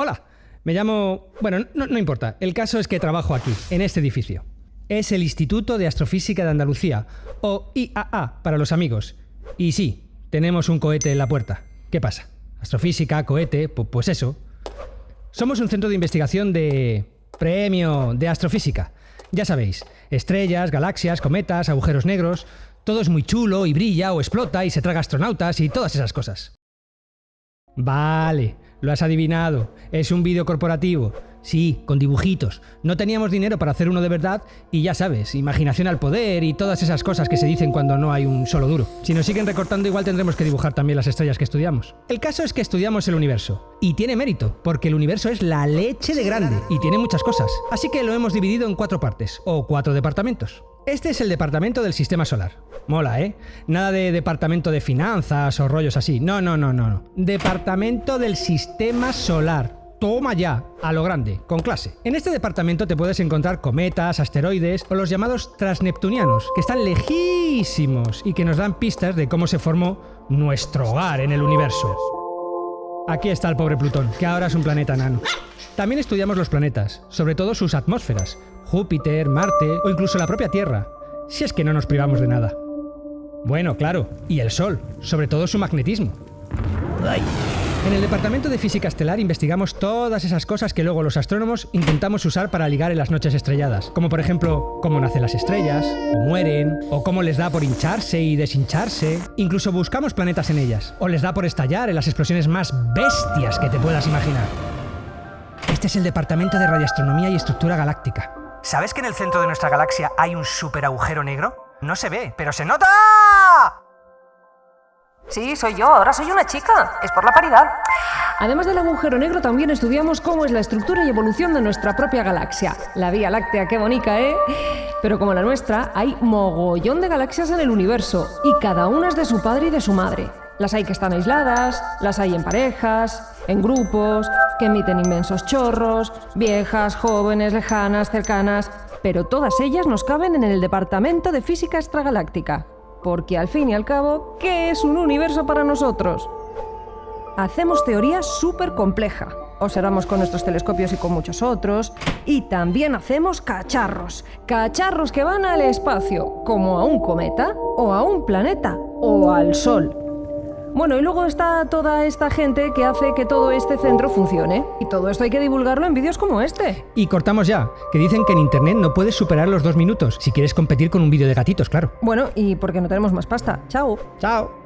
Hola, me llamo... Bueno, no, no importa. El caso es que trabajo aquí, en este edificio. Es el Instituto de Astrofísica de Andalucía, o IAA para los amigos. Y sí, tenemos un cohete en la puerta. ¿Qué pasa? Astrofísica, cohete, pu- pues eso. Somos un centro de investigación de... Premio de astrofísica. Ya sabéis, estrellas, galaxias, cometas, agujeros negros... Todo es muy chulo y brilla o explota y se traga astronautas y todas esas cosas. Vale, lo has adivinado. Es un vídeo corporativo. Sí, con dibujitos. No teníamos dinero para hacer uno de verdad y ya sabes, imaginación al poder y todas esas cosas que se dicen cuando no hay un solo duro. Si nos siguen recortando igual tendremos que dibujar también las estrellas que estudiamos. El caso es que estudiamos el universo. Y tiene mérito, porque el universo es la leche de grande y tiene muchas cosas. Así que lo hemos dividido en cuatro partes, o cuatro departamentos. Este es el departamento del sistema solar. Mola, ¿eh? Nada de departamento de finanzas o rollos así. No, no, no, no. no. Departamento del sistema solar. Toma ya, a lo grande, con clase. En este departamento te puedes encontrar cometas, asteroides o los llamados transneptunianos, que están lejísimos y que nos dan pistas de cómo se formó nuestro hogar en el universo. Aquí está el pobre Plutón, que ahora es un planeta nano. También estudiamos los planetas, sobre todo sus atmósferas, Júpiter, Marte o incluso la propia Tierra, si es que no nos privamos de nada. Bueno, claro, y el Sol, sobre todo su magnetismo. En el departamento de física estelar investigamos todas esas cosas que luego los astrónomos intentamos usar para ligar en las noches estrelladas, como por ejemplo cómo nacen las estrellas, o mueren, o cómo les da por hincharse y deshincharse. Incluso buscamos planetas en ellas, o les da por estallar en las explosiones más bestias que te puedas imaginar. Este es el departamento de radioastronomía y estructura galáctica. ¿Sabes que en el centro de nuestra galaxia hay un super agujero negro? No se ve, pero se nota. Sí, soy yo, ahora soy una chica. Es por la paridad. Además del agujero negro, también estudiamos cómo es la estructura y evolución de nuestra propia galaxia. La Vía Láctea, qué bonita, ¿eh? Pero como la nuestra, hay mogollón de galaxias en el universo y cada una es de su padre y de su madre. Las hay que están aisladas, las hay en parejas, en grupos, que emiten inmensos chorros, viejas, jóvenes, lejanas, cercanas, pero todas ellas nos caben en el Departamento de Física Extragaláctica. Porque al fin y al cabo, ¿qué es un universo para nosotros? Hacemos teoría súper compleja. Observamos con nuestros telescopios y con muchos otros. Y también hacemos cacharros. Cacharros que van al espacio, como a un cometa, o a un planeta, o al Sol. Bueno, y luego está toda esta gente que hace que todo este centro funcione. Y todo esto hay que divulgarlo en vídeos como este. Y cortamos ya, que dicen que en internet no puedes superar los dos minutos, si quieres competir con un vídeo de gatitos, claro. Bueno, y porque no tenemos más pasta. Chao. Chao.